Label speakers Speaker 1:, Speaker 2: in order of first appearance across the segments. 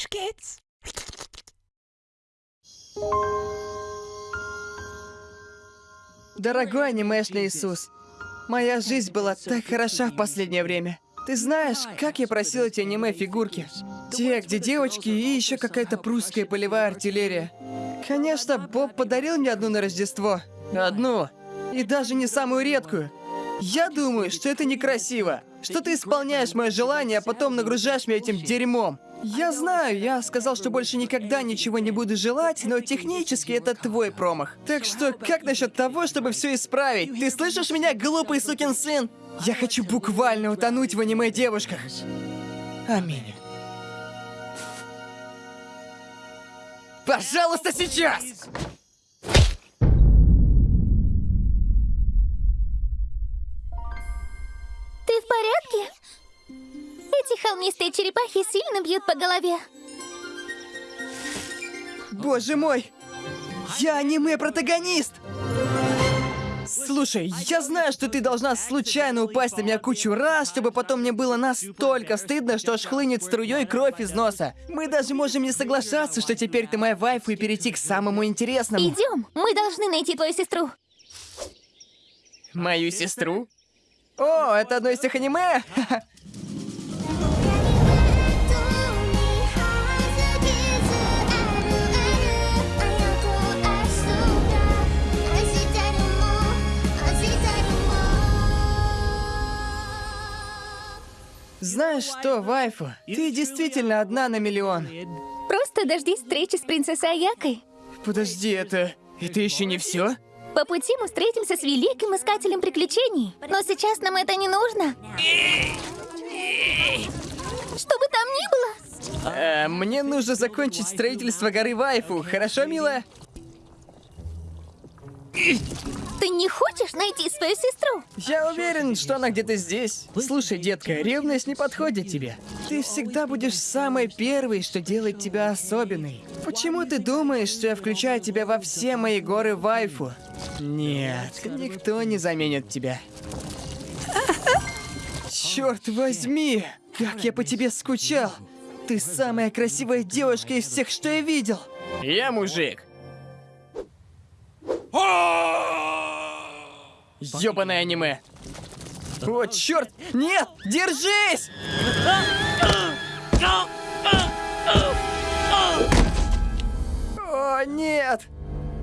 Speaker 1: Hush, kids.
Speaker 2: Дорогой анимешный Иисус, моя жизнь была так хороша в последнее время. Ты знаешь, как я просил эти аниме-фигурки? Те, где девочки и еще какая-то прусская полевая артиллерия. Конечно, Боб подарил мне одну на Рождество. Одну. И даже не самую редкую. Я думаю, что это некрасиво. Что ты исполняешь мое желание, а потом нагружаешь меня этим дерьмом. Я знаю, я сказал, что больше никогда ничего не буду желать, но технически это твой промах. Так что, как насчет того, чтобы все исправить? Ты слышишь меня, глупый сукин сын? Я хочу буквально утонуть в аниме-девушках. Аминь. Пожалуйста, сейчас!
Speaker 3: Холмистые черепахи сильно бьют по голове.
Speaker 2: Боже мой! Я аниме-протагонист! Слушай, я знаю, что ты должна случайно упасть на меня кучу раз, чтобы потом мне было настолько стыдно, что аж хлынет струей кровь из носа. Мы даже можем не соглашаться, что теперь ты моя вайфу и перейти к самому интересному.
Speaker 3: Идем, мы должны найти твою сестру.
Speaker 2: Мою сестру? О, это одно из тех аниме? Знаешь что, вайфу, ты действительно одна на миллион.
Speaker 3: Просто дождись встречи с принцессой Аякой.
Speaker 2: Подожди, это... это еще не все?
Speaker 3: По пути мы встретимся с великим искателем приключений. Но сейчас нам это не нужно. Что бы там ни было.
Speaker 2: Э, мне нужно закончить строительство горы Вайфу, хорошо, милая?
Speaker 3: Ты не хочешь найти свою сестру?
Speaker 2: Я уверен, что она где-то здесь. Слушай, детка, ревность не подходит тебе. Ты всегда будешь самой первой, что делает тебя особенной. Почему ты думаешь, что я включаю тебя во все мои горы Вайфу? Нет, никто не заменит тебя. Черт возьми! Как я по тебе скучал! Ты самая красивая девушка из всех, что я видел! Я мужик. Ёбаное аниме. О, черт! Нет! Держись! О, нет!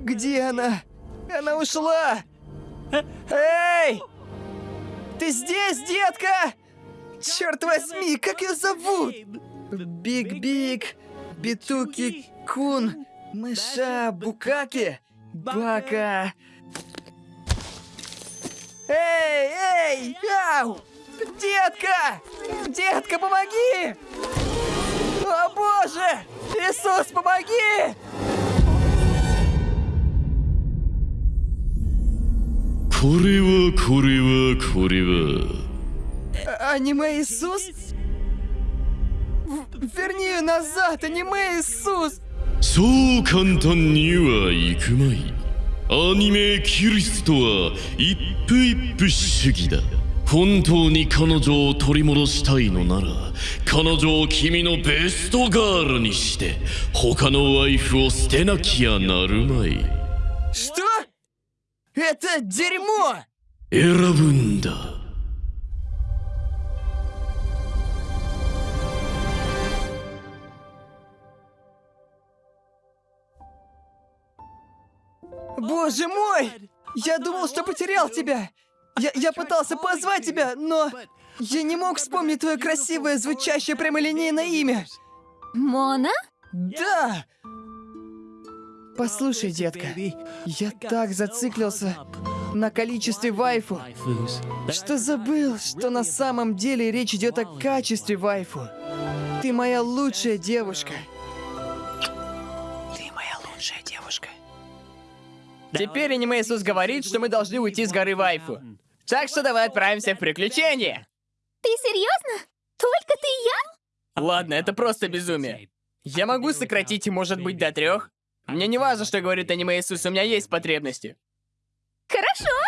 Speaker 2: Где она? Она ушла! Эй! Ты здесь, детка? Черт возьми, как ее зовут? Биг-Биг, Битуки, Кун, Мыша, Букаки, Пока. Эй, эй, ау! Детка! Детка, помоги! О, Боже! Иисус, помоги!
Speaker 4: Курева, курева,
Speaker 2: курева. Аниме Иисус? Верни ее назад, аниме Иисус!
Speaker 4: そう簡単にはいくまいアニメキリストは一夫一夫主義だ本当に彼女を取り戻したいのなら彼女を君のベストガールにして他のワイフを捨てなきゃなるまい
Speaker 2: Что? Это дерьмо!
Speaker 4: 選
Speaker 2: Боже мой! Я думал, что потерял тебя! Я, я пытался позвать тебя, но... Я не мог вспомнить твое красивое, звучащее прямолинейное имя!
Speaker 3: Мона?
Speaker 2: Да! Послушай, детка, я так зациклился на количестве вайфу, что забыл, что на самом деле речь идет о качестве вайфу. Ты моя лучшая девушка. Теперь аниме Иисус говорит, что мы должны уйти с горы вайфу. Так что давай отправимся в приключения.
Speaker 3: Ты серьезно? Только ты и я?
Speaker 2: Ладно, это просто безумие. Я могу сократить, может быть, до трех. Мне не важно, что говорит аниме Иисус, у меня есть потребности.
Speaker 3: Хорошо.